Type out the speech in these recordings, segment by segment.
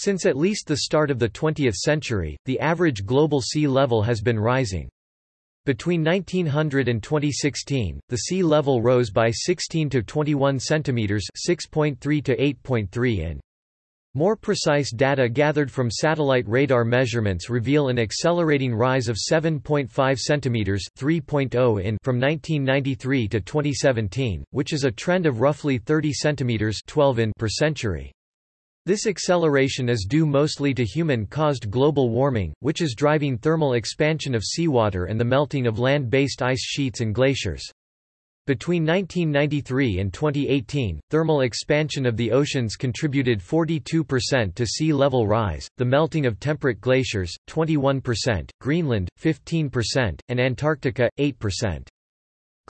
Since at least the start of the 20th century, the average global sea level has been rising. Between 1900 and 2016, the sea level rose by 16 to 21 centimeters, 6.3 to 8.3 in. More precise data gathered from satellite radar measurements reveal an accelerating rise of 7.5 centimeters (3.0 in) from 1993 to 2017, which is a trend of roughly 30 centimeters (12 in) per century. This acceleration is due mostly to human-caused global warming, which is driving thermal expansion of seawater and the melting of land-based ice sheets and glaciers. Between 1993 and 2018, thermal expansion of the oceans contributed 42% to sea level rise, the melting of temperate glaciers, 21%, Greenland, 15%, and Antarctica, 8%.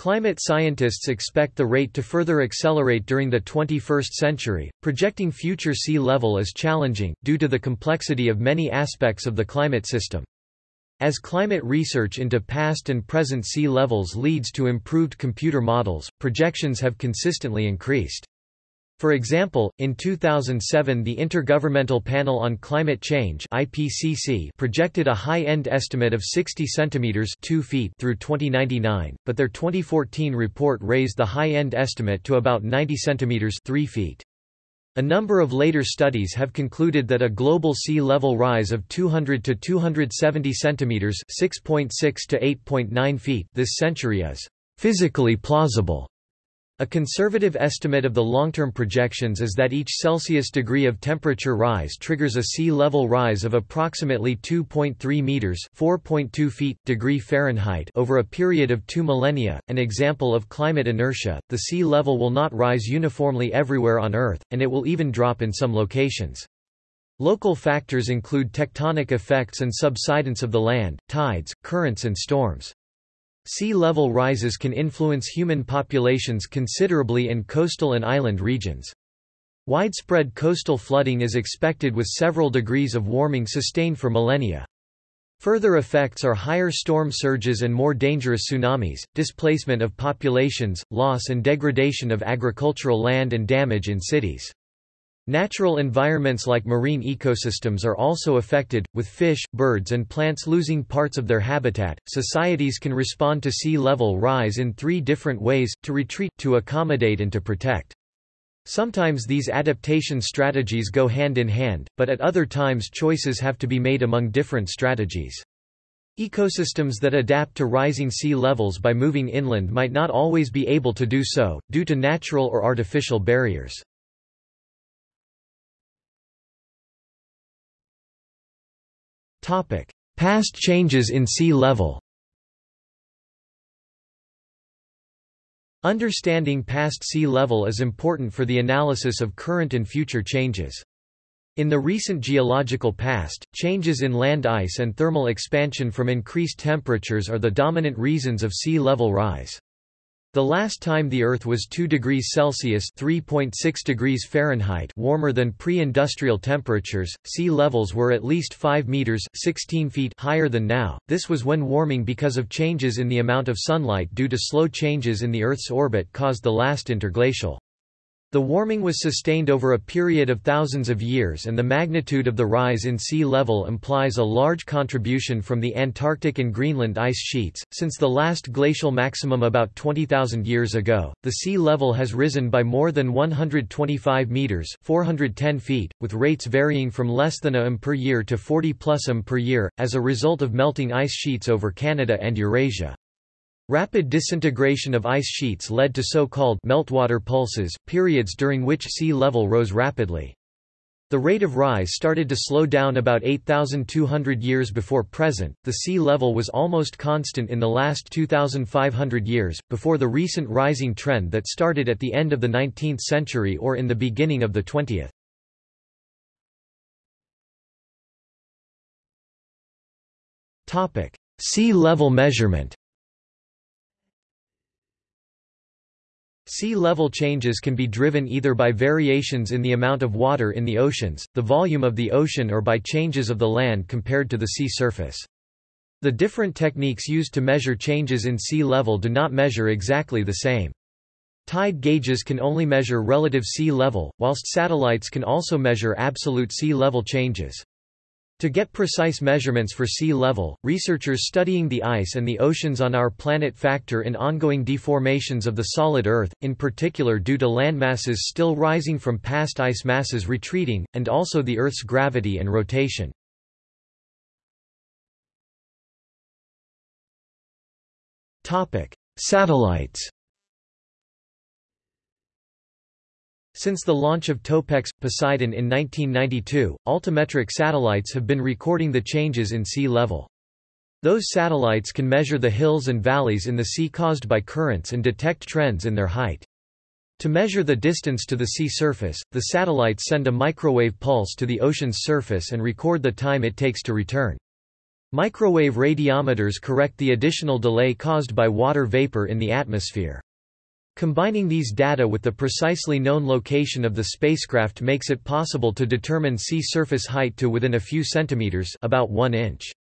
Climate scientists expect the rate to further accelerate during the 21st century, projecting future sea level is challenging, due to the complexity of many aspects of the climate system. As climate research into past and present sea levels leads to improved computer models, projections have consistently increased. For example, in 2007 the Intergovernmental Panel on Climate Change IPCC projected a high-end estimate of 60 centimeters 2 feet through 2099, but their 2014 report raised the high-end estimate to about 90 centimeters 3 feet. A number of later studies have concluded that a global sea level rise of 200 to 270 centimeters (6.6 to 8.9 feet) this century is physically plausible. A conservative estimate of the long-term projections is that each Celsius degree of temperature rise triggers a sea level rise of approximately 2.3 meters (4.2 feet) degree Fahrenheit over a period of 2 millennia. An example of climate inertia, the sea level will not rise uniformly everywhere on Earth, and it will even drop in some locations. Local factors include tectonic effects and subsidence of the land, tides, currents and storms. Sea level rises can influence human populations considerably in coastal and island regions. Widespread coastal flooding is expected with several degrees of warming sustained for millennia. Further effects are higher storm surges and more dangerous tsunamis, displacement of populations, loss and degradation of agricultural land and damage in cities. Natural environments like marine ecosystems are also affected, with fish, birds, and plants losing parts of their habitat. Societies can respond to sea level rise in three different ways to retreat, to accommodate, and to protect. Sometimes these adaptation strategies go hand in hand, but at other times choices have to be made among different strategies. Ecosystems that adapt to rising sea levels by moving inland might not always be able to do so, due to natural or artificial barriers. Past changes in sea level. Understanding past sea level is important for the analysis of current and future changes. In the recent geological past, changes in land ice and thermal expansion from increased temperatures are the dominant reasons of sea level rise. The last time the Earth was 2 degrees Celsius (3.6 degrees Fahrenheit) warmer than pre-industrial temperatures, sea levels were at least 5 meters (16 feet) higher than now. This was when warming because of changes in the amount of sunlight due to slow changes in the Earth's orbit caused the last interglacial. The warming was sustained over a period of thousands of years and the magnitude of the rise in sea level implies a large contribution from the Antarctic and Greenland ice sheets. Since the last glacial maximum about 20,000 years ago, the sea level has risen by more than 125 meters, 410 feet, with rates varying from less than a m per year to 40 plus m per year as a result of melting ice sheets over Canada and Eurasia. Rapid disintegration of ice sheets led to so-called meltwater pulses, periods during which sea level rose rapidly. The rate of rise started to slow down about 8,200 years before present. The sea level was almost constant in the last 2,500 years, before the recent rising trend that started at the end of the 19th century or in the beginning of the 20th. Topic: Sea level measurement. Sea level changes can be driven either by variations in the amount of water in the oceans, the volume of the ocean or by changes of the land compared to the sea surface. The different techniques used to measure changes in sea level do not measure exactly the same. Tide gauges can only measure relative sea level, whilst satellites can also measure absolute sea level changes. To get precise measurements for sea level, researchers studying the ice and the oceans on our planet factor in ongoing deformations of the solid Earth, in particular due to landmasses still rising from past ice masses retreating, and also the Earth's gravity and rotation. Satellites Since the launch of Topex, Poseidon in 1992, altimetric satellites have been recording the changes in sea level. Those satellites can measure the hills and valleys in the sea caused by currents and detect trends in their height. To measure the distance to the sea surface, the satellites send a microwave pulse to the ocean's surface and record the time it takes to return. Microwave radiometers correct the additional delay caused by water vapor in the atmosphere. Combining these data with the precisely known location of the spacecraft makes it possible to determine sea surface height to within a few centimeters about 1 inch.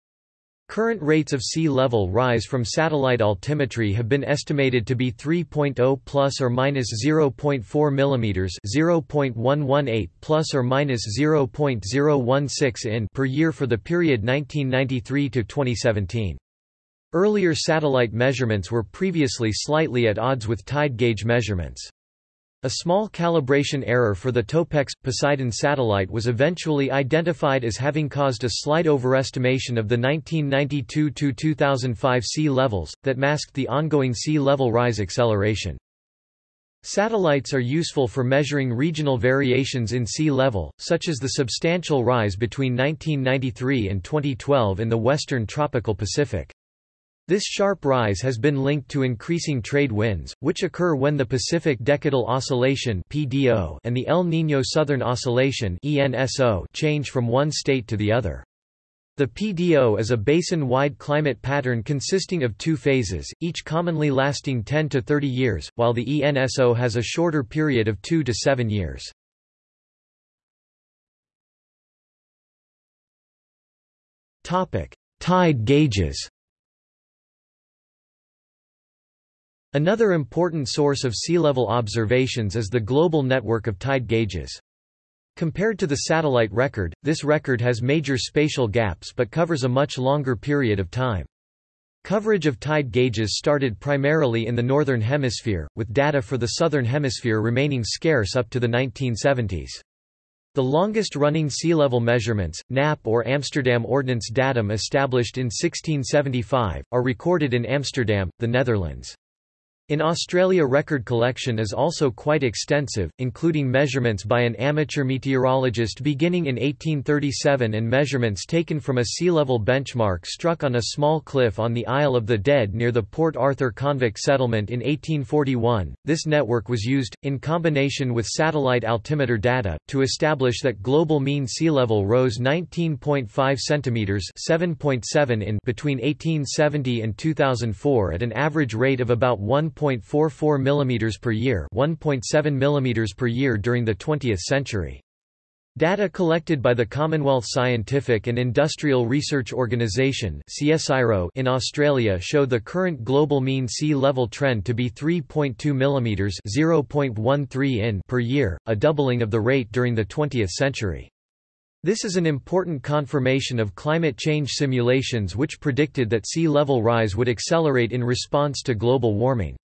Current rates of sea level rise from satellite altimetry have been estimated to be 3.0 plus or minus 0.4 millimeters, 0.118 plus or minus 0.016 in per year for the period 1993 to 2017. Earlier satellite measurements were previously slightly at odds with tide gauge measurements. A small calibration error for the Topex Poseidon satellite was eventually identified as having caused a slight overestimation of the 1992–2005 sea levels, that masked the ongoing sea level rise acceleration. Satellites are useful for measuring regional variations in sea level, such as the substantial rise between 1993 and 2012 in the western tropical Pacific. This sharp rise has been linked to increasing trade winds, which occur when the Pacific Decadal Oscillation (PDO) and the El Niño Southern Oscillation (ENSO) change from one state to the other. The PDO is a basin-wide climate pattern consisting of two phases, each commonly lasting 10 to 30 years, while the ENSO has a shorter period of 2 to 7 years. Tide gauges Another important source of sea level observations is the global network of tide gauges. Compared to the satellite record, this record has major spatial gaps but covers a much longer period of time. Coverage of tide gauges started primarily in the Northern Hemisphere, with data for the Southern Hemisphere remaining scarce up to the 1970s. The longest-running sea level measurements, NAP or Amsterdam Ordnance Datum established in 1675, are recorded in Amsterdam, the Netherlands. In Australia record collection is also quite extensive, including measurements by an amateur meteorologist beginning in 1837 and measurements taken from a sea level benchmark struck on a small cliff on the Isle of the Dead near the Port Arthur convict settlement in 1841. This network was used, in combination with satellite altimeter data, to establish that global mean sea level rose 19.5 centimeters (7.7 in) between 1870 and 2004 at an average rate of about 1. 1.44 mm per year 1.7 mm per year during the 20th century. Data collected by the Commonwealth Scientific and Industrial Research Organisation in Australia show the current global mean sea level trend to be 3.2 mm (0.13 in) per year, a doubling of the rate during the 20th century. This is an important confirmation of climate change simulations which predicted that sea level rise would accelerate in response to global warming.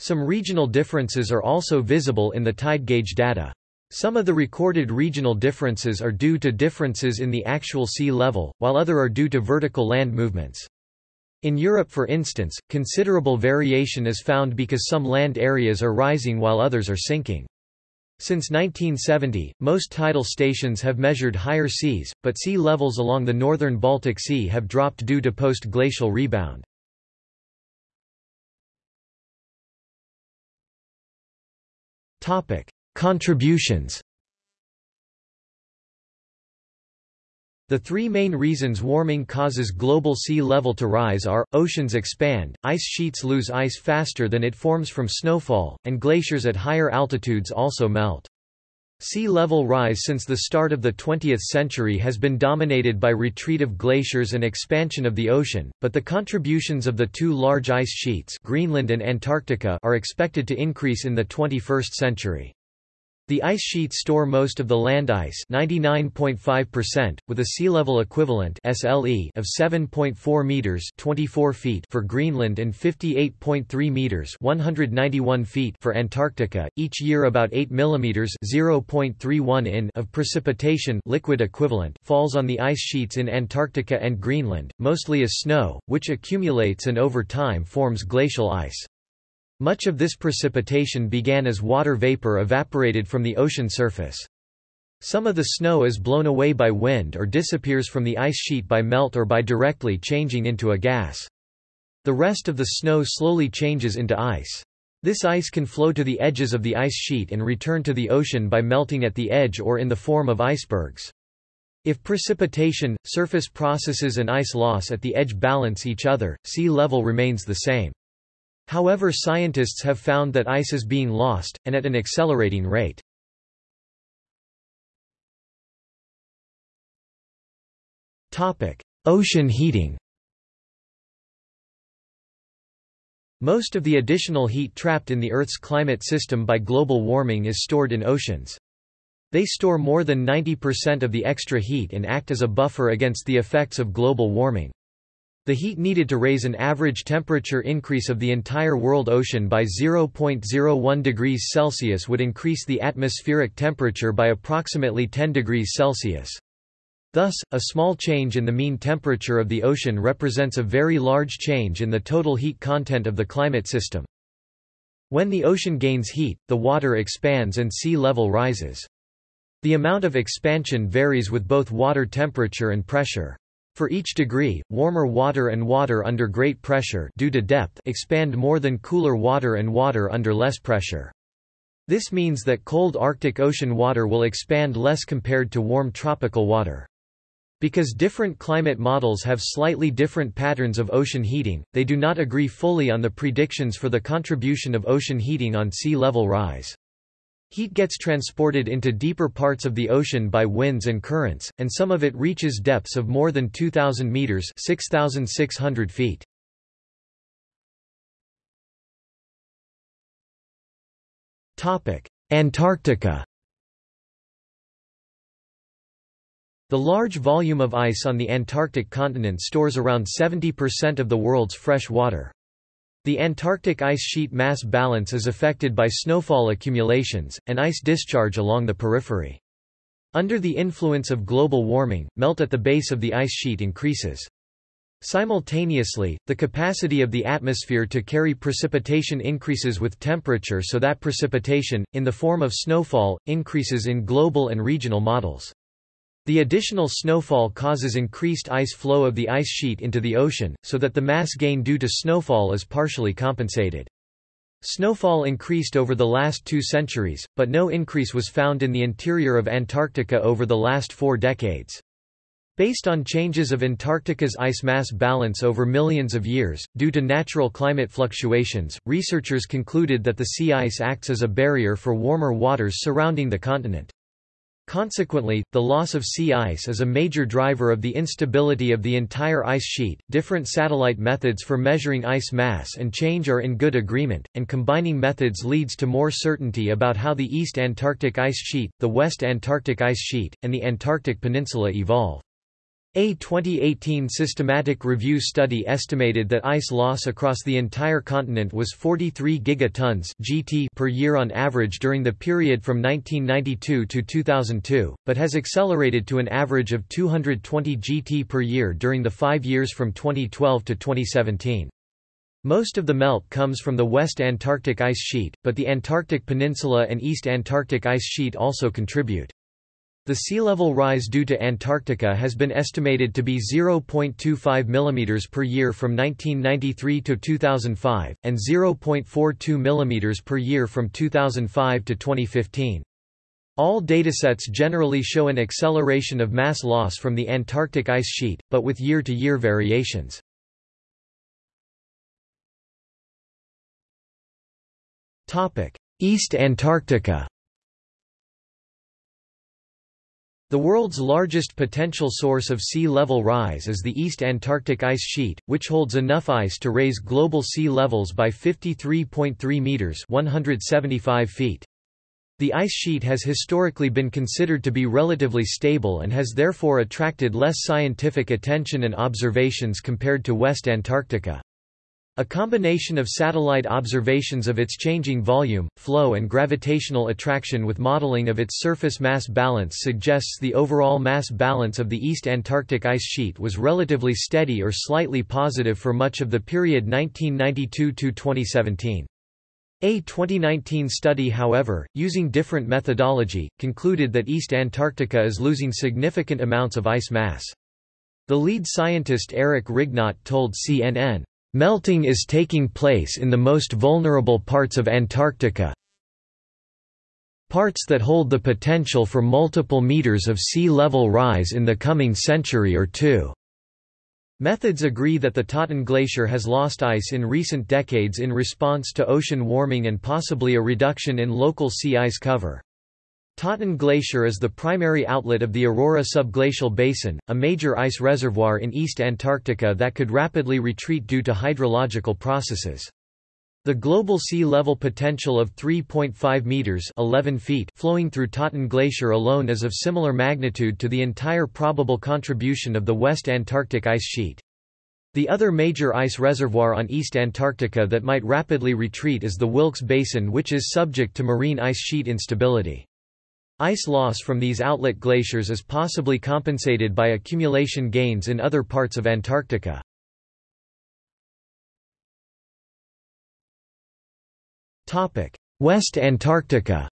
Some regional differences are also visible in the tide gauge data. Some of the recorded regional differences are due to differences in the actual sea level, while other are due to vertical land movements. In Europe for instance, considerable variation is found because some land areas are rising while others are sinking. Since 1970, most tidal stations have measured higher seas, but sea levels along the northern Baltic Sea have dropped due to post-glacial rebound. Topic: Contributions. The three main reasons warming causes global sea level to rise are, oceans expand, ice sheets lose ice faster than it forms from snowfall, and glaciers at higher altitudes also melt. Sea level rise since the start of the 20th century has been dominated by retreat of glaciers and expansion of the ocean, but the contributions of the two large ice sheets Greenland and Antarctica are expected to increase in the 21st century. The ice sheets store most of the land ice 99.5%, with a sea level equivalent SLE of 7.4 meters 24 feet for Greenland and 58.3 meters 191 feet for Antarctica. Each year about 8 millimeters 0.31 in of precipitation liquid equivalent falls on the ice sheets in Antarctica and Greenland, mostly as snow, which accumulates and over time forms glacial ice. Much of this precipitation began as water vapor evaporated from the ocean surface. Some of the snow is blown away by wind or disappears from the ice sheet by melt or by directly changing into a gas. The rest of the snow slowly changes into ice. This ice can flow to the edges of the ice sheet and return to the ocean by melting at the edge or in the form of icebergs. If precipitation, surface processes and ice loss at the edge balance each other, sea level remains the same. However scientists have found that ice is being lost, and at an accelerating rate. Ocean heating Most of the additional heat trapped in the Earth's climate system by global warming is stored in oceans. They store more than 90% of the extra heat and act as a buffer against the effects of global warming. The heat needed to raise an average temperature increase of the entire world ocean by 0.01 degrees Celsius would increase the atmospheric temperature by approximately 10 degrees Celsius. Thus, a small change in the mean temperature of the ocean represents a very large change in the total heat content of the climate system. When the ocean gains heat, the water expands and sea level rises. The amount of expansion varies with both water temperature and pressure. For each degree, warmer water and water under great pressure due to depth expand more than cooler water and water under less pressure. This means that cold Arctic Ocean water will expand less compared to warm tropical water. Because different climate models have slightly different patterns of ocean heating, they do not agree fully on the predictions for the contribution of ocean heating on sea level rise. Heat gets transported into deeper parts of the ocean by winds and currents, and some of it reaches depths of more than 2,000 meters 6,600 feet. Antarctica The large volume of ice on the Antarctic continent stores around 70% of the world's fresh water. The Antarctic ice sheet mass balance is affected by snowfall accumulations, and ice discharge along the periphery. Under the influence of global warming, melt at the base of the ice sheet increases. Simultaneously, the capacity of the atmosphere to carry precipitation increases with temperature so that precipitation, in the form of snowfall, increases in global and regional models. The additional snowfall causes increased ice flow of the ice sheet into the ocean, so that the mass gain due to snowfall is partially compensated. Snowfall increased over the last two centuries, but no increase was found in the interior of Antarctica over the last four decades. Based on changes of Antarctica's ice mass balance over millions of years, due to natural climate fluctuations, researchers concluded that the sea ice acts as a barrier for warmer waters surrounding the continent. Consequently, the loss of sea ice is a major driver of the instability of the entire ice sheet. Different satellite methods for measuring ice mass and change are in good agreement, and combining methods leads to more certainty about how the East Antarctic ice sheet, the West Antarctic ice sheet, and the Antarctic Peninsula evolve. A 2018 systematic review study estimated that ice loss across the entire continent was 43 gigatons (gt) per year on average during the period from 1992 to 2002, but has accelerated to an average of 220 gt per year during the 5 years from 2012 to 2017. Most of the melt comes from the West Antarctic ice sheet, but the Antarctic Peninsula and East Antarctic ice sheet also contribute. The sea level rise due to Antarctica has been estimated to be 0.25 mm per year from 1993 to 2005, and 0.42 mm per year from 2005 to 2015. All datasets generally show an acceleration of mass loss from the Antarctic ice sheet, but with year-to-year -year variations. East Antarctica The world's largest potential source of sea level rise is the East Antarctic Ice Sheet, which holds enough ice to raise global sea levels by 53.3 meters (175 feet). The ice sheet has historically been considered to be relatively stable and has therefore attracted less scientific attention and observations compared to West Antarctica. A combination of satellite observations of its changing volume, flow and gravitational attraction with modeling of its surface mass balance suggests the overall mass balance of the East Antarctic ice sheet was relatively steady or slightly positive for much of the period 1992–2017. A 2019 study however, using different methodology, concluded that East Antarctica is losing significant amounts of ice mass. The lead scientist Eric Rignot told CNN, Melting is taking place in the most vulnerable parts of Antarctica parts that hold the potential for multiple meters of sea level rise in the coming century or two. Methods agree that the Totten Glacier has lost ice in recent decades in response to ocean warming and possibly a reduction in local sea ice cover. Totten Glacier is the primary outlet of the Aurora subglacial basin, a major ice reservoir in East Antarctica that could rapidly retreat due to hydrological processes. The global sea level potential of 3.5 meters 11 feet flowing through Totten Glacier alone is of similar magnitude to the entire probable contribution of the West Antarctic ice sheet. The other major ice reservoir on East Antarctica that might rapidly retreat is the Wilkes Basin which is subject to marine ice sheet instability. Ice loss from these outlet glaciers is possibly compensated by accumulation gains in other parts of Antarctica. West Antarctica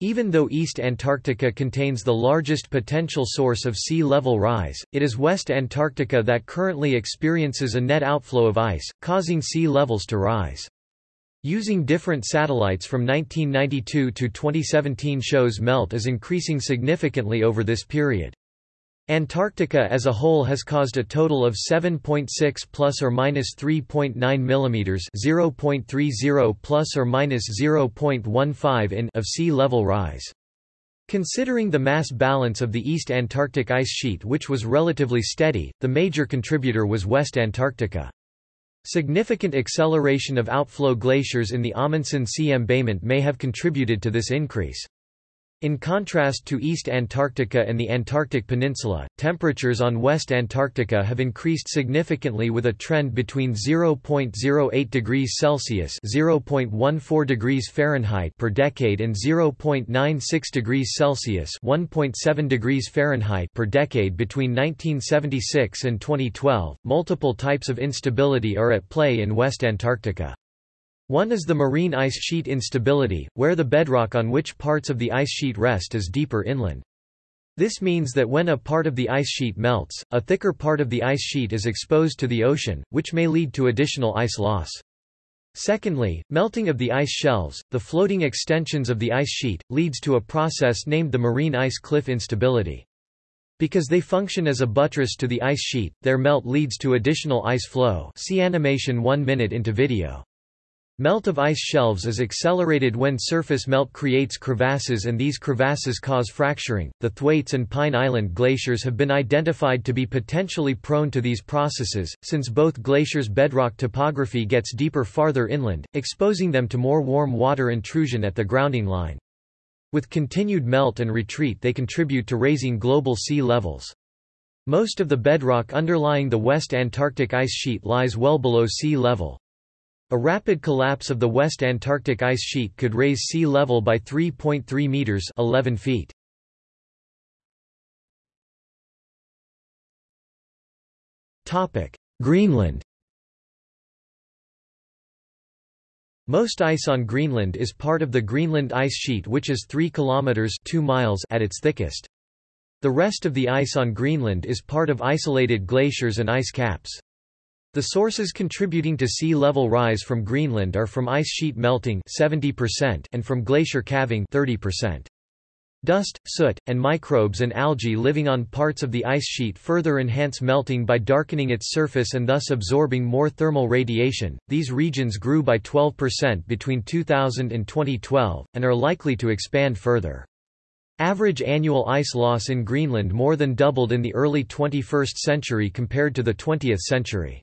Even though East Antarctica contains the largest potential source of sea level rise, it is West Antarctica that currently experiences a net outflow of ice, causing sea levels to rise. Using different satellites from 1992 to 2017 shows melt is increasing significantly over this period. Antarctica as a whole has caused a total of 7.6 plus or minus 3.9 mm 0.30 plus or minus 0.15 in of sea level rise. Considering the mass balance of the East Antarctic ice sheet which was relatively steady, the major contributor was West Antarctica. Significant acceleration of outflow glaciers in the Amundsen Sea embayment may have contributed to this increase. In contrast to East Antarctica and the Antarctic Peninsula, temperatures on West Antarctica have increased significantly with a trend between 0.08 degrees Celsius (0.14 degrees Fahrenheit) per decade and 0.96 degrees Celsius (1.7 degrees Fahrenheit) per decade between 1976 and 2012. Multiple types of instability are at play in West Antarctica. One is the marine ice sheet instability, where the bedrock on which parts of the ice sheet rest is deeper inland. This means that when a part of the ice sheet melts, a thicker part of the ice sheet is exposed to the ocean, which may lead to additional ice loss. Secondly, melting of the ice shelves, the floating extensions of the ice sheet, leads to a process named the marine ice cliff instability. Because they function as a buttress to the ice sheet, their melt leads to additional ice flow see animation 1 minute into video. Melt of ice shelves is accelerated when surface melt creates crevasses and these crevasses cause fracturing. The Thwaites and Pine Island glaciers have been identified to be potentially prone to these processes, since both glaciers' bedrock topography gets deeper farther inland, exposing them to more warm water intrusion at the grounding line. With continued melt and retreat they contribute to raising global sea levels. Most of the bedrock underlying the West Antarctic ice sheet lies well below sea level. A rapid collapse of the West Antarctic ice sheet could raise sea level by 3.3 meters 11 feet. Topic: Greenland. Most ice on Greenland is part of the Greenland ice sheet which is 3 kilometers 2 miles at its thickest. The rest of the ice on Greenland is part of isolated glaciers and ice caps. The sources contributing to sea level rise from Greenland are from ice sheet melting 70% and from glacier calving 30%. Dust, soot, and microbes and algae living on parts of the ice sheet further enhance melting by darkening its surface and thus absorbing more thermal radiation. These regions grew by 12% between 2000 and 2012, and are likely to expand further. Average annual ice loss in Greenland more than doubled in the early 21st century compared to the 20th century.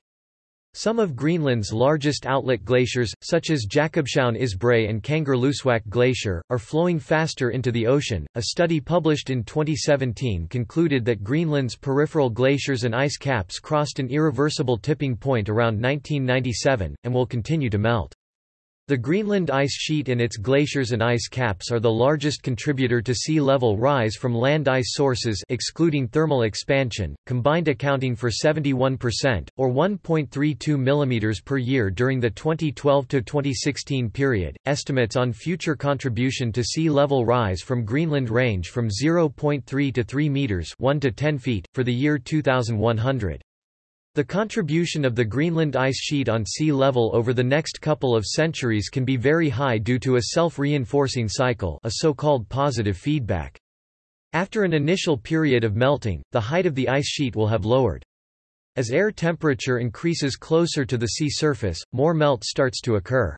Some of Greenland's largest outlet glaciers, such as Jakobshavn Isbrae and Kangerlussuaq Glacier, are flowing faster into the ocean. A study published in 2017 concluded that Greenland's peripheral glaciers and ice caps crossed an irreversible tipping point around 1997, and will continue to melt. The Greenland ice sheet and its glaciers and ice caps are the largest contributor to sea level rise from land ice sources excluding thermal expansion, combined accounting for 71%, or 1.32 mm per year during the 2012-2016 period. Estimates on future contribution to sea level rise from Greenland range from 0.3 to 3 meters 1 to 10 feet, for the year 2100. The contribution of the Greenland ice sheet on sea level over the next couple of centuries can be very high due to a self-reinforcing cycle a so-called positive feedback. After an initial period of melting, the height of the ice sheet will have lowered. As air temperature increases closer to the sea surface, more melt starts to occur.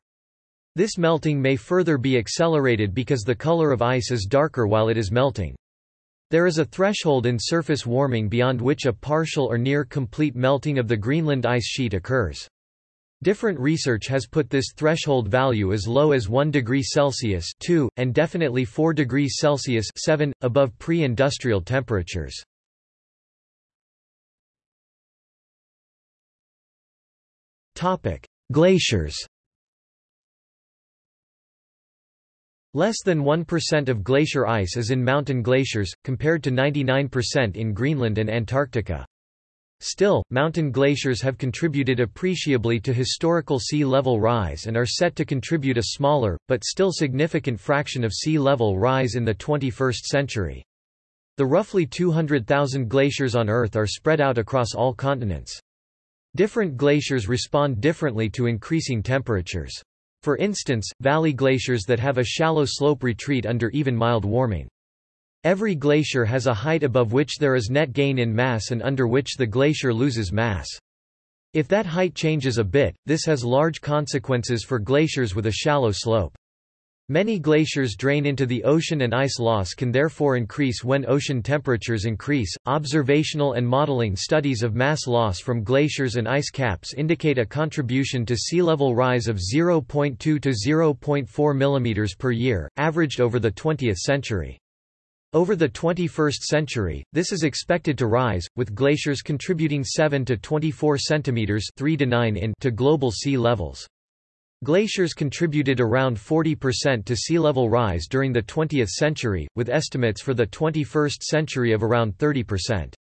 This melting may further be accelerated because the color of ice is darker while it is melting. There is a threshold in surface warming beyond which a partial or near complete melting of the Greenland ice sheet occurs. Different research has put this threshold value as low as 1 degree Celsius 2, and definitely 4 degrees Celsius 7, above pre-industrial temperatures. Glaciers Less than 1% of glacier ice is in mountain glaciers, compared to 99% in Greenland and Antarctica. Still, mountain glaciers have contributed appreciably to historical sea level rise and are set to contribute a smaller, but still significant fraction of sea level rise in the 21st century. The roughly 200,000 glaciers on Earth are spread out across all continents. Different glaciers respond differently to increasing temperatures. For instance, valley glaciers that have a shallow slope retreat under even mild warming. Every glacier has a height above which there is net gain in mass and under which the glacier loses mass. If that height changes a bit, this has large consequences for glaciers with a shallow slope. Many glaciers drain into the ocean and ice loss can therefore increase when ocean temperatures increase. Observational and modeling studies of mass loss from glaciers and ice caps indicate a contribution to sea level rise of 0.2 to 0.4 mm per year, averaged over the 20th century. Over the 21st century, this is expected to rise, with glaciers contributing 7 to 24 cm 3 to 9 in to global sea levels. Glaciers contributed around 40% to sea level rise during the 20th century, with estimates for the 21st century of around 30%.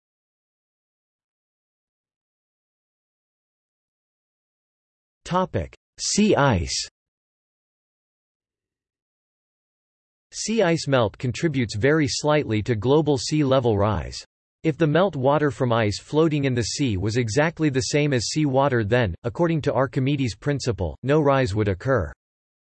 Sea ice Sea ice melt contributes very slightly to global sea level rise. If the melt water from ice floating in the sea was exactly the same as sea water then, according to Archimedes' principle, no rise would occur.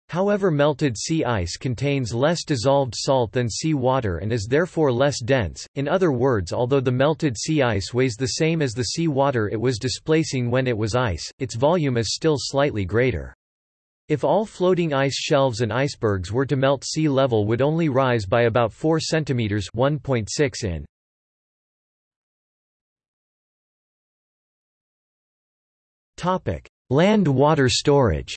However melted sea ice contains less dissolved salt than sea water and is therefore less dense, in other words although the melted sea ice weighs the same as the sea water it was displacing when it was ice, its volume is still slightly greater. If all floating ice shelves and icebergs were to melt sea level would only rise by about 4 cm 1.6 in. Land water storage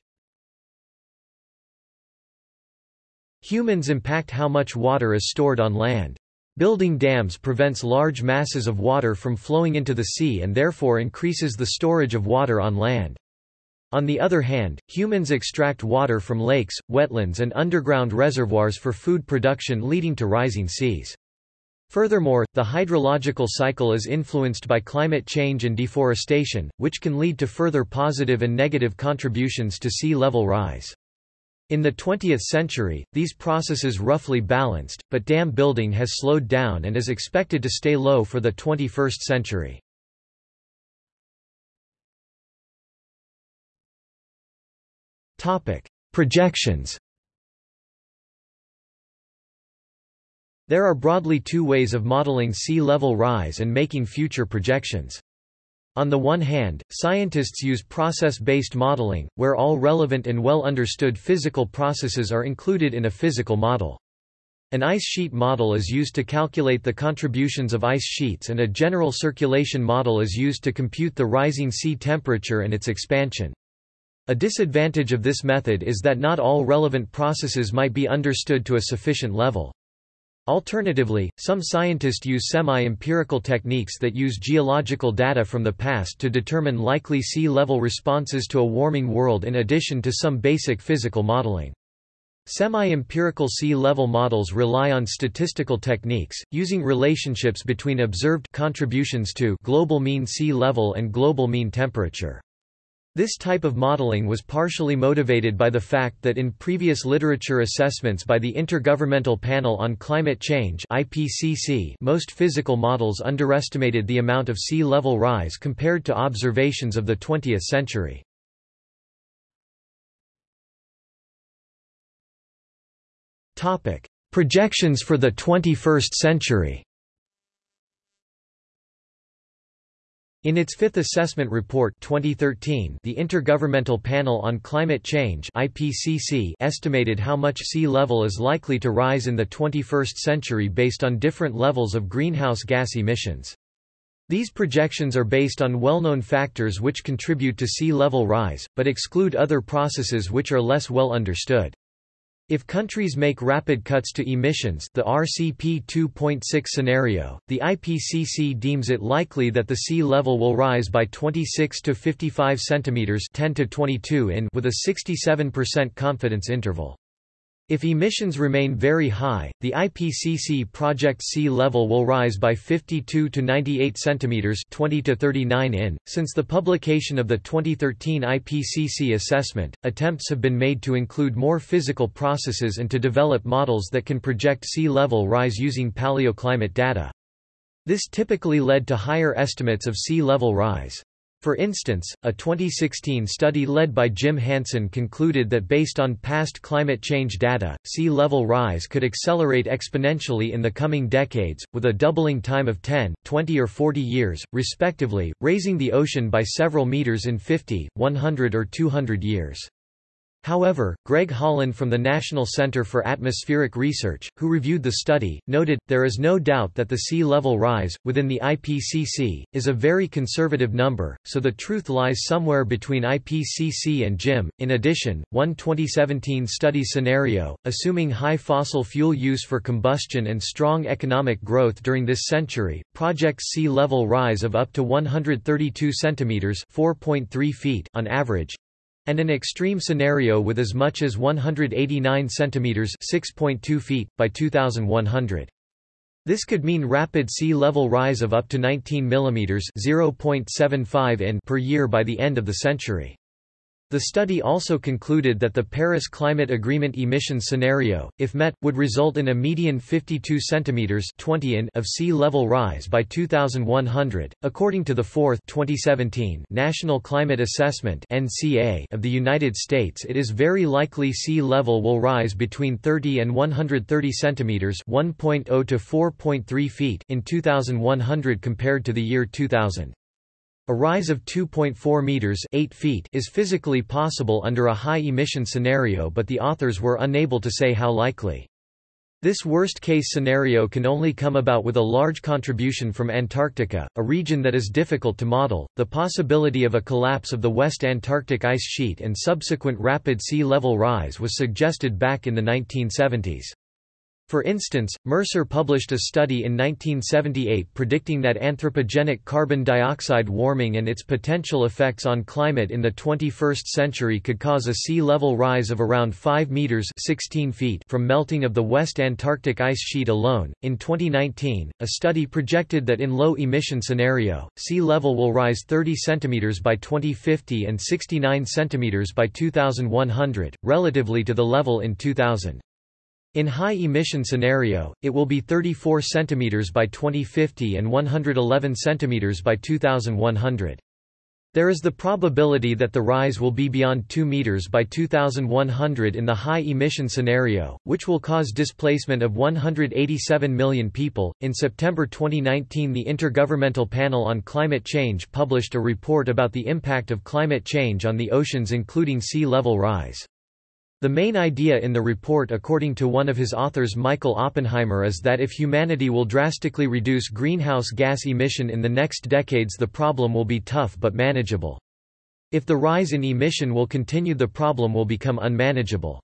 Humans impact how much water is stored on land. Building dams prevents large masses of water from flowing into the sea and therefore increases the storage of water on land. On the other hand, humans extract water from lakes, wetlands and underground reservoirs for food production leading to rising seas. Furthermore, the hydrological cycle is influenced by climate change and deforestation, which can lead to further positive and negative contributions to sea level rise. In the 20th century, these processes roughly balanced, but dam building has slowed down and is expected to stay low for the 21st century. Projections There are broadly two ways of modeling sea level rise and making future projections. On the one hand, scientists use process-based modeling, where all relevant and well understood physical processes are included in a physical model. An ice sheet model is used to calculate the contributions of ice sheets and a general circulation model is used to compute the rising sea temperature and its expansion. A disadvantage of this method is that not all relevant processes might be understood to a sufficient level. Alternatively, some scientists use semi-empirical techniques that use geological data from the past to determine likely sea level responses to a warming world in addition to some basic physical modeling. Semi-empirical sea level models rely on statistical techniques, using relationships between observed contributions to global mean sea level and global mean temperature. This type of modeling was partially motivated by the fact that in previous literature assessments by the Intergovernmental Panel on Climate Change IPCC, most physical models underestimated the amount of sea level rise compared to observations of the 20th century. Projections for the 21st century. In its fifth assessment report 2013, the Intergovernmental Panel on Climate Change (IPCC) estimated how much sea level is likely to rise in the 21st century based on different levels of greenhouse gas emissions. These projections are based on well-known factors which contribute to sea level rise, but exclude other processes which are less well understood. If countries make rapid cuts to emissions the RCP 2.6 scenario, the IPCC deems it likely that the sea level will rise by 26 to 55 centimeters 10 to 22 in with a 67% confidence interval. If emissions remain very high, the IPCC project sea level will rise by 52 to 98 centimeters, 20 to 39 in. Since the publication of the 2013 IPCC assessment, attempts have been made to include more physical processes and to develop models that can project sea level rise using paleoclimate data. This typically led to higher estimates of sea level rise. For instance, a 2016 study led by Jim Hansen concluded that based on past climate change data, sea level rise could accelerate exponentially in the coming decades, with a doubling time of 10, 20 or 40 years, respectively, raising the ocean by several meters in 50, 100 or 200 years. However, Greg Holland from the National Center for Atmospheric Research, who reviewed the study, noted, there is no doubt that the sea level rise, within the IPCC, is a very conservative number, so the truth lies somewhere between IPCC and JIM. In addition, one 2017 study scenario, assuming high fossil fuel use for combustion and strong economic growth during this century, projects sea level rise of up to 132 centimeters (4.3 feet) on average, and an extreme scenario with as much as 189 centimeters (6.2 feet) by 2100. This could mean rapid sea level rise of up to 19 millimeters (0.75 in) per year by the end of the century. The study also concluded that the Paris Climate Agreement emission scenario, if met, would result in a median 52 centimeters 20 in of sea level rise by 2100. According to the fourth 2017 National Climate Assessment (NCA) of the United States, it is very likely sea level will rise between 30 and 130 centimeters (1.0 to 4.3 feet) in 2100 compared to the year 2000. A rise of 2.4 meters 8 feet is physically possible under a high-emission scenario but the authors were unable to say how likely. This worst-case scenario can only come about with a large contribution from Antarctica, a region that is difficult to model. The possibility of a collapse of the West Antarctic ice sheet and subsequent rapid sea level rise was suggested back in the 1970s. For instance, Mercer published a study in 1978 predicting that anthropogenic carbon dioxide warming and its potential effects on climate in the 21st century could cause a sea level rise of around 5 meters (16 feet) from melting of the West Antarctic ice sheet alone. In 2019, a study projected that in low emission scenario, sea level will rise 30 centimeters by 2050 and 69 centimeters by 2100, relatively to the level in 2000. In high-emission scenario, it will be 34 cm by 2050 and 111 cm by 2100. There is the probability that the rise will be beyond 2 meters by 2100 in the high emission scenario, which will cause displacement of 187 million people. In September 2019, the Intergovernmental Panel on Climate Change published a report about the impact of climate change on the oceans including sea level rise. The main idea in the report according to one of his authors Michael Oppenheimer is that if humanity will drastically reduce greenhouse gas emission in the next decades the problem will be tough but manageable. If the rise in emission will continue the problem will become unmanageable.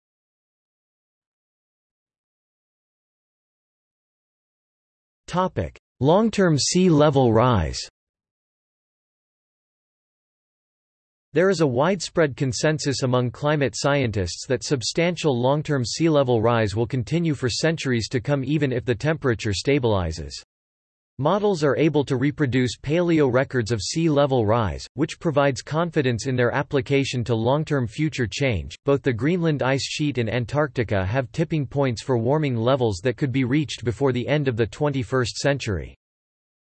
Long-term sea level rise There is a widespread consensus among climate scientists that substantial long-term sea level rise will continue for centuries to come even if the temperature stabilizes. Models are able to reproduce paleo records of sea level rise, which provides confidence in their application to long-term future change. Both the Greenland ice sheet and Antarctica have tipping points for warming levels that could be reached before the end of the 21st century.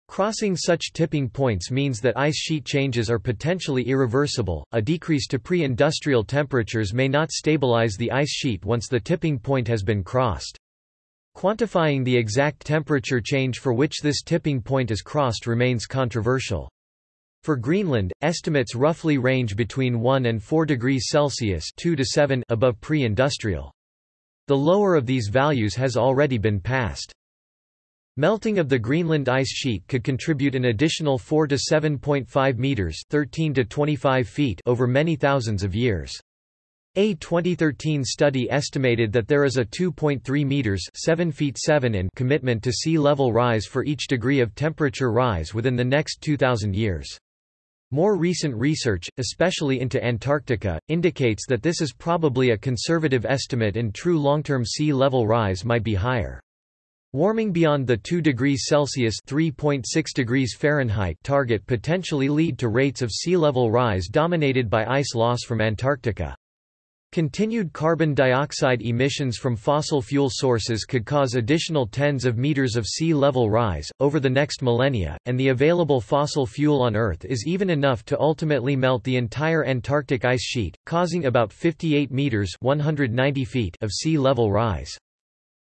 Crossing such tipping points means that ice sheet changes are potentially irreversible. A decrease to pre industrial temperatures may not stabilize the ice sheet once the tipping point has been crossed. Quantifying the exact temperature change for which this tipping point is crossed remains controversial. For Greenland, estimates roughly range between 1 and 4 degrees Celsius 2 to 7 above pre-industrial. The lower of these values has already been passed. Melting of the Greenland ice sheet could contribute an additional 4 to 7.5 meters, 13 to 25 feet over many thousands of years. A 2013 study estimated that there is a 2.3 meters, 7 feet 7 in commitment to sea level rise for each degree of temperature rise within the next 2000 years. More recent research, especially into Antarctica, indicates that this is probably a conservative estimate and true long-term sea level rise might be higher. Warming beyond the 2 degrees Celsius (3.6 degrees Fahrenheit) target potentially lead to rates of sea level rise dominated by ice loss from Antarctica. Continued carbon dioxide emissions from fossil fuel sources could cause additional tens of meters of sea level rise, over the next millennia, and the available fossil fuel on Earth is even enough to ultimately melt the entire Antarctic ice sheet, causing about 58 meters 190 feet of sea level rise.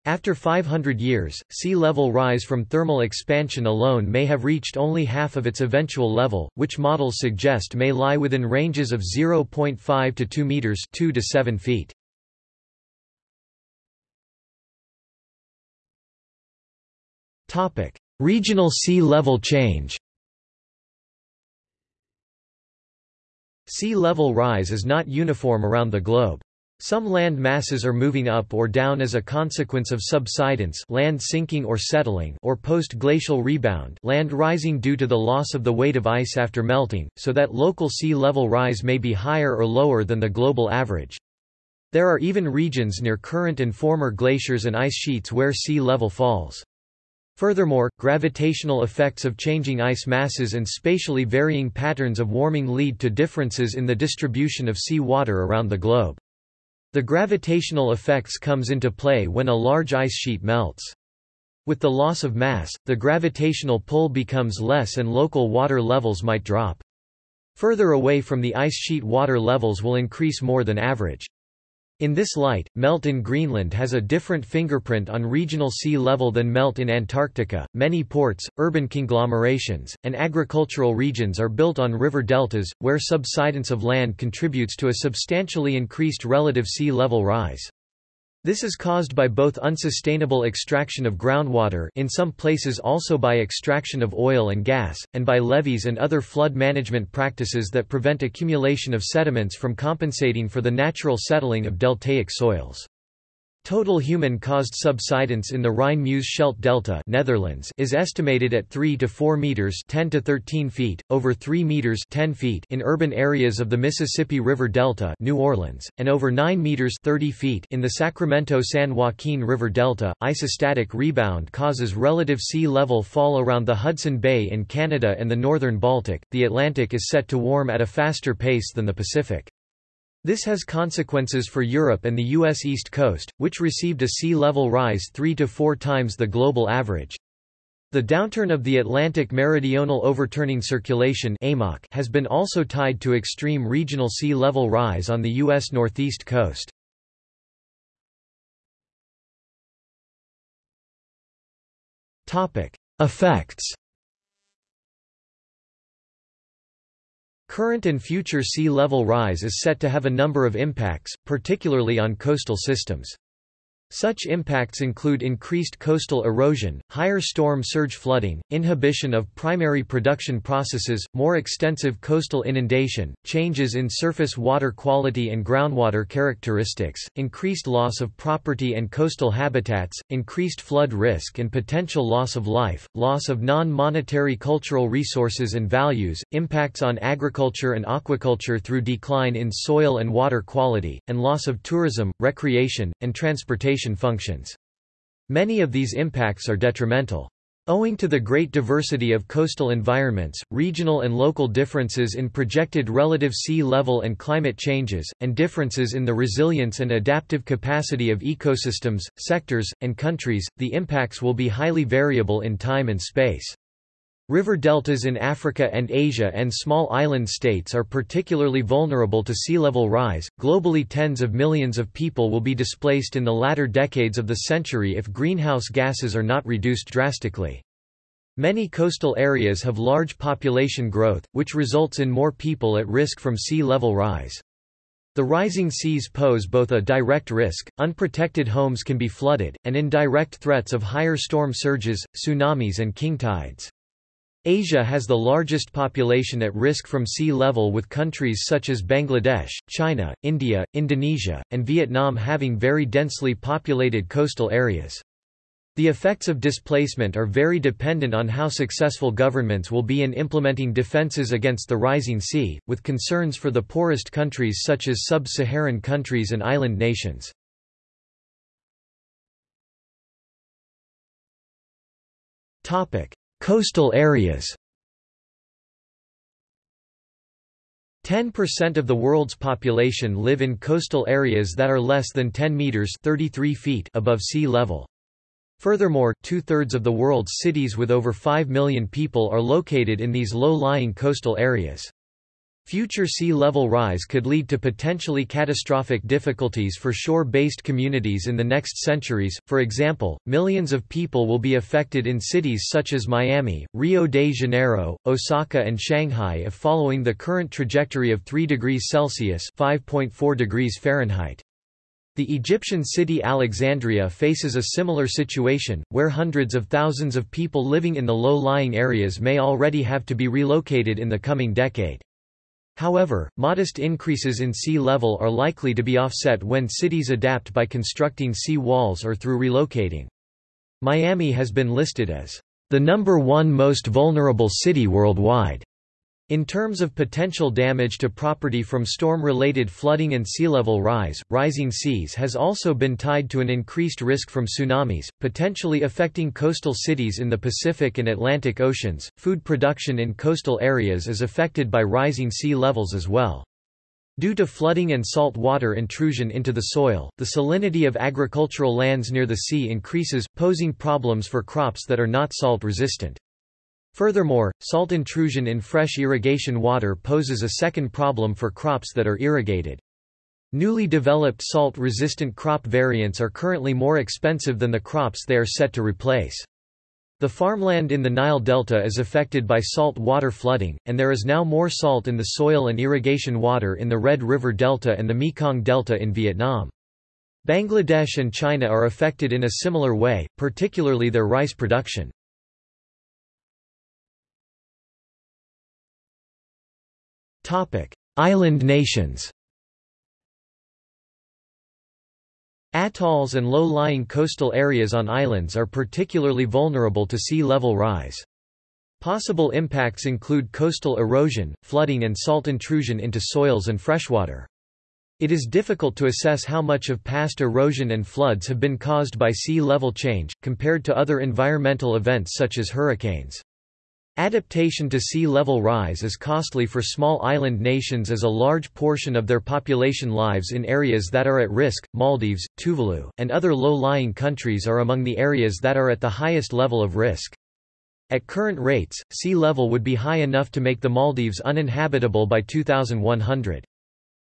After 500 years, sea level rise from thermal expansion alone may have reached only half of its eventual level, which models suggest may lie within ranges of 0.5 to 2 meters 2 to 7 feet. Topic: Regional sea level change. Sea level rise is not uniform around the globe. Some land masses are moving up or down as a consequence of subsidence land sinking or settling or post-glacial rebound land rising due to the loss of the weight of ice after melting, so that local sea level rise may be higher or lower than the global average. There are even regions near current and former glaciers and ice sheets where sea level falls. Furthermore, gravitational effects of changing ice masses and spatially varying patterns of warming lead to differences in the distribution of sea water around the globe. The gravitational effects comes into play when a large ice sheet melts. With the loss of mass, the gravitational pull becomes less and local water levels might drop. Further away from the ice sheet water levels will increase more than average. In this light, melt in Greenland has a different fingerprint on regional sea level than melt in Antarctica. Many ports, urban conglomerations, and agricultural regions are built on river deltas, where subsidence of land contributes to a substantially increased relative sea level rise. This is caused by both unsustainable extraction of groundwater in some places also by extraction of oil and gas, and by levees and other flood management practices that prevent accumulation of sediments from compensating for the natural settling of deltaic soils. Total human-caused subsidence in the Rhine-Meuse-Scheldt delta Netherlands is estimated at 3 to 4 meters 10 to 13 feet, over 3 meters 10 feet in urban areas of the Mississippi River Delta New Orleans, and over 9 meters 30 feet in the Sacramento-San Joaquin River Delta. Isostatic rebound causes relative sea level fall around the Hudson Bay in Canada and the northern Baltic. The Atlantic is set to warm at a faster pace than the Pacific. This has consequences for Europe and the U.S. East Coast, which received a sea level rise three to four times the global average. The downturn of the Atlantic Meridional Overturning Circulation has been also tied to extreme regional sea level rise on the U.S. northeast coast. Effects Current and future sea level rise is set to have a number of impacts, particularly on coastal systems. Such impacts include increased coastal erosion, higher storm surge flooding, inhibition of primary production processes, more extensive coastal inundation, changes in surface water quality and groundwater characteristics, increased loss of property and coastal habitats, increased flood risk and potential loss of life, loss of non-monetary cultural resources and values, impacts on agriculture and aquaculture through decline in soil and water quality, and loss of tourism, recreation, and transportation functions. Many of these impacts are detrimental. Owing to the great diversity of coastal environments, regional and local differences in projected relative sea level and climate changes, and differences in the resilience and adaptive capacity of ecosystems, sectors, and countries, the impacts will be highly variable in time and space. River deltas in Africa and Asia and small island states are particularly vulnerable to sea level rise. Globally, tens of millions of people will be displaced in the latter decades of the century if greenhouse gases are not reduced drastically. Many coastal areas have large population growth, which results in more people at risk from sea level rise. The rising seas pose both a direct risk, unprotected homes can be flooded, and indirect threats of higher storm surges, tsunamis and king tides. Asia has the largest population at risk from sea level with countries such as Bangladesh, China, India, Indonesia, and Vietnam having very densely populated coastal areas. The effects of displacement are very dependent on how successful governments will be in implementing defenses against the rising sea, with concerns for the poorest countries such as sub-Saharan countries and island nations. Topic: Coastal areas 10% of the world's population live in coastal areas that are less than 10 meters 33 feet above sea level. Furthermore, two-thirds of the world's cities with over 5 million people are located in these low-lying coastal areas. Future sea level rise could lead to potentially catastrophic difficulties for shore-based communities in the next centuries, for example, millions of people will be affected in cities such as Miami, Rio de Janeiro, Osaka and Shanghai if following the current trajectory of 3 degrees Celsius (5.4 degrees Fahrenheit). The Egyptian city Alexandria faces a similar situation, where hundreds of thousands of people living in the low-lying areas may already have to be relocated in the coming decade. However, modest increases in sea level are likely to be offset when cities adapt by constructing sea walls or through relocating. Miami has been listed as the number one most vulnerable city worldwide in terms of potential damage to property from storm-related flooding and sea level rise, rising seas has also been tied to an increased risk from tsunamis, potentially affecting coastal cities in the Pacific and Atlantic Oceans. Food production in coastal areas is affected by rising sea levels as well. Due to flooding and salt water intrusion into the soil, the salinity of agricultural lands near the sea increases, posing problems for crops that are not salt resistant. Furthermore, salt intrusion in fresh irrigation water poses a second problem for crops that are irrigated. Newly developed salt-resistant crop variants are currently more expensive than the crops they are set to replace. The farmland in the Nile Delta is affected by salt water flooding, and there is now more salt in the soil and irrigation water in the Red River Delta and the Mekong Delta in Vietnam. Bangladesh and China are affected in a similar way, particularly their rice production. Island nations Atolls and low-lying coastal areas on islands are particularly vulnerable to sea level rise. Possible impacts include coastal erosion, flooding and salt intrusion into soils and freshwater. It is difficult to assess how much of past erosion and floods have been caused by sea level change, compared to other environmental events such as hurricanes. Adaptation to sea level rise is costly for small island nations as a large portion of their population lives in areas that are at risk. Maldives, Tuvalu, and other low-lying countries are among the areas that are at the highest level of risk. At current rates, sea level would be high enough to make the Maldives uninhabitable by 2100.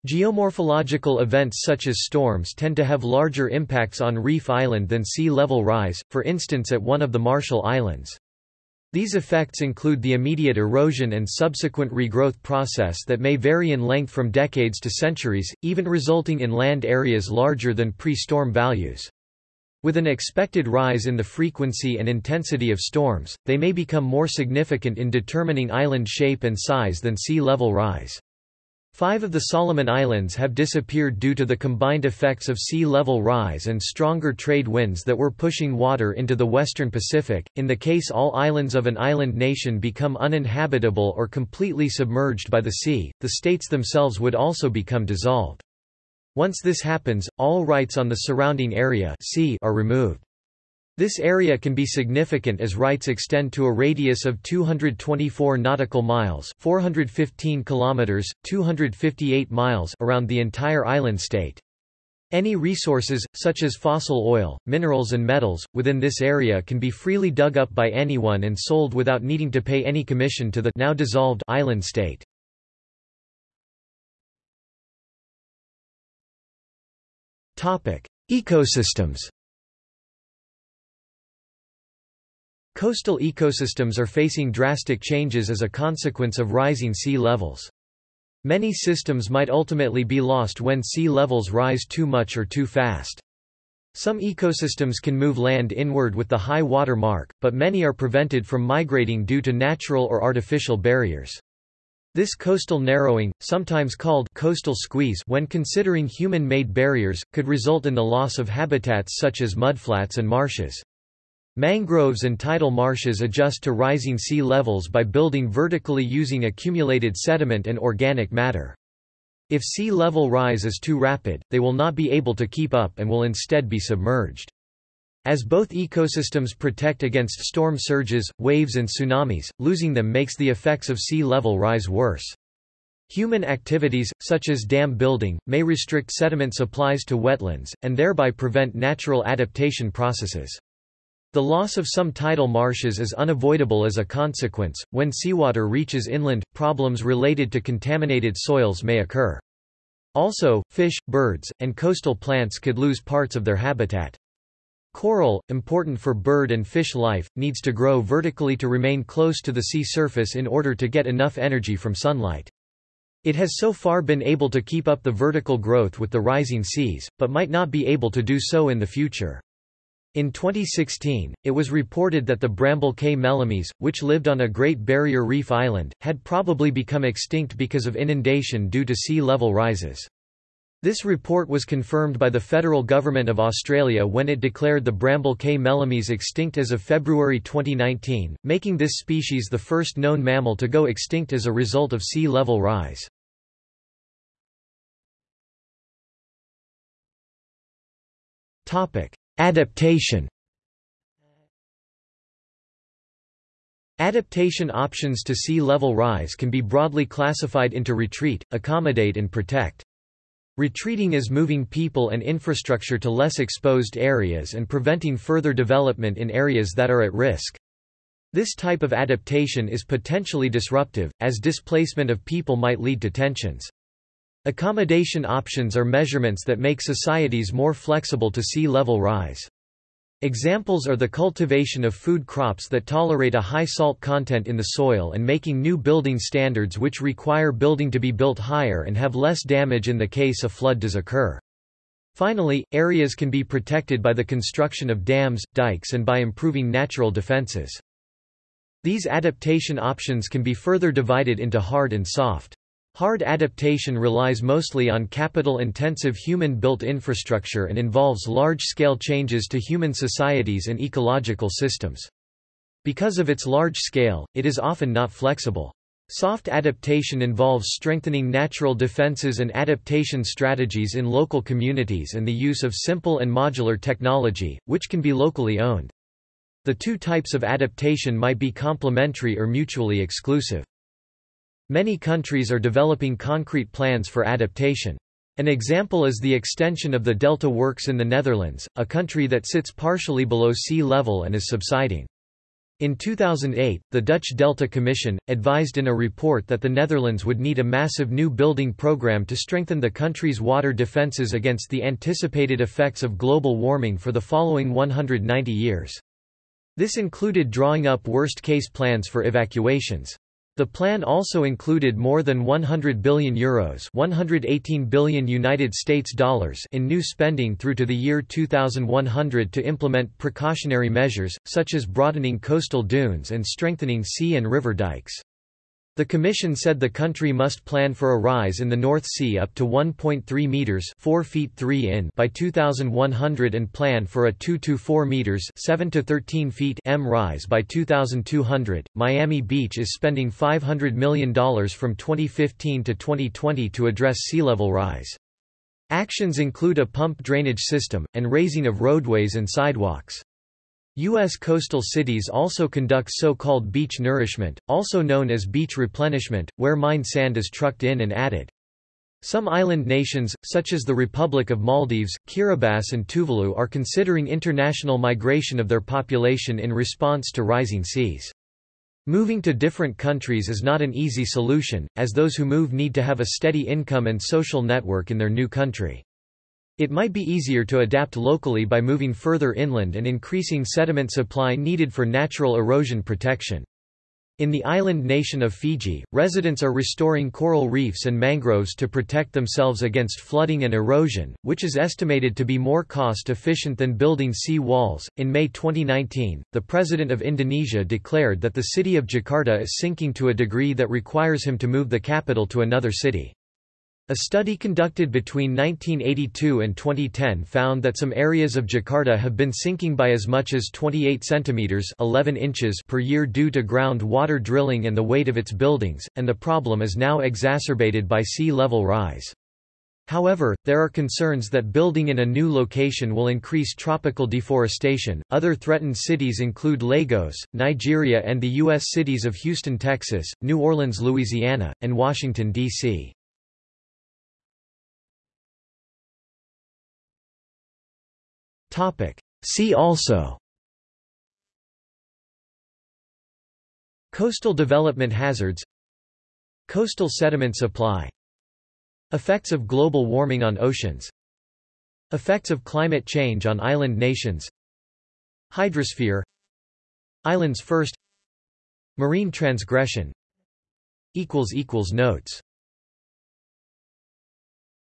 Geomorphological events such as storms tend to have larger impacts on Reef Island than sea level rise, for instance at one of the Marshall Islands. These effects include the immediate erosion and subsequent regrowth process that may vary in length from decades to centuries, even resulting in land areas larger than pre-storm values. With an expected rise in the frequency and intensity of storms, they may become more significant in determining island shape and size than sea level rise. Five of the Solomon Islands have disappeared due to the combined effects of sea level rise and stronger trade winds that were pushing water into the western Pacific. In the case all islands of an island nation become uninhabitable or completely submerged by the sea, the states themselves would also become dissolved. Once this happens, all rights on the surrounding area sea are removed. This area can be significant as rights extend to a radius of 224 nautical miles, 415 kilometers, 258 miles around the entire island state. Any resources, such as fossil oil, minerals and metals, within this area can be freely dug up by anyone and sold without needing to pay any commission to the now dissolved island state. Ecosystems Coastal ecosystems are facing drastic changes as a consequence of rising sea levels. Many systems might ultimately be lost when sea levels rise too much or too fast. Some ecosystems can move land inward with the high water mark, but many are prevented from migrating due to natural or artificial barriers. This coastal narrowing, sometimes called coastal squeeze when considering human-made barriers, could result in the loss of habitats such as mudflats and marshes. Mangroves and tidal marshes adjust to rising sea levels by building vertically using accumulated sediment and organic matter. If sea level rise is too rapid, they will not be able to keep up and will instead be submerged. As both ecosystems protect against storm surges, waves and tsunamis, losing them makes the effects of sea level rise worse. Human activities, such as dam building, may restrict sediment supplies to wetlands, and thereby prevent natural adaptation processes. The loss of some tidal marshes is unavoidable as a consequence. When seawater reaches inland, problems related to contaminated soils may occur. Also, fish, birds, and coastal plants could lose parts of their habitat. Coral, important for bird and fish life, needs to grow vertically to remain close to the sea surface in order to get enough energy from sunlight. It has so far been able to keep up the vertical growth with the rising seas, but might not be able to do so in the future. In 2016, it was reported that the Bramble Cay melomys, which lived on a Great Barrier Reef island, had probably become extinct because of inundation due to sea level rises. This report was confirmed by the federal government of Australia when it declared the Bramble Cay melomys extinct as of February 2019, making this species the first known mammal to go extinct as a result of sea level rise. Topic: Adaptation Adaptation options to sea level rise can be broadly classified into retreat, accommodate and protect. Retreating is moving people and infrastructure to less exposed areas and preventing further development in areas that are at risk. This type of adaptation is potentially disruptive, as displacement of people might lead to tensions. Accommodation options are measurements that make societies more flexible to sea level rise. Examples are the cultivation of food crops that tolerate a high salt content in the soil and making new building standards which require building to be built higher and have less damage in the case a flood does occur. Finally, areas can be protected by the construction of dams, dikes and by improving natural defenses. These adaptation options can be further divided into hard and soft. Hard adaptation relies mostly on capital-intensive human-built infrastructure and involves large-scale changes to human societies and ecological systems. Because of its large scale, it is often not flexible. Soft adaptation involves strengthening natural defenses and adaptation strategies in local communities and the use of simple and modular technology, which can be locally owned. The two types of adaptation might be complementary or mutually exclusive. Many countries are developing concrete plans for adaptation. An example is the extension of the Delta Works in the Netherlands, a country that sits partially below sea level and is subsiding. In 2008, the Dutch Delta Commission, advised in a report that the Netherlands would need a massive new building program to strengthen the country's water defences against the anticipated effects of global warming for the following 190 years. This included drawing up worst-case plans for evacuations. The plan also included more than 100 billion euros, 118 billion United States dollars in new spending through to the year 2100 to implement precautionary measures such as broadening coastal dunes and strengthening sea and river dikes. The Commission said the country must plan for a rise in the North Sea up to 1.3 meters (4 feet 3 in) by 2100 and plan for a 2 to 4 meters (7 to 13 feet) m rise by 2200. Miami Beach is spending $500 million from 2015 to 2020 to address sea level rise. Actions include a pump drainage system and raising of roadways and sidewalks. U.S. coastal cities also conduct so-called beach nourishment, also known as beach replenishment, where mined sand is trucked in and added. Some island nations, such as the Republic of Maldives, Kiribati and Tuvalu are considering international migration of their population in response to rising seas. Moving to different countries is not an easy solution, as those who move need to have a steady income and social network in their new country. It might be easier to adapt locally by moving further inland and increasing sediment supply needed for natural erosion protection. In the island nation of Fiji, residents are restoring coral reefs and mangroves to protect themselves against flooding and erosion, which is estimated to be more cost efficient than building sea walls. In May 2019, the president of Indonesia declared that the city of Jakarta is sinking to a degree that requires him to move the capital to another city. A study conducted between 1982 and 2010 found that some areas of Jakarta have been sinking by as much as 28 centimeters (11 inches) per year due to groundwater drilling and the weight of its buildings, and the problem is now exacerbated by sea level rise. However, there are concerns that building in a new location will increase tropical deforestation. Other threatened cities include Lagos, Nigeria, and the U.S. cities of Houston, Texas, New Orleans, Louisiana, and Washington, D.C. See also. Coastal development hazards. Coastal sediment supply. Effects of global warming on oceans. Effects of climate change on island nations. Hydrosphere. Islands first. Marine transgression. Notes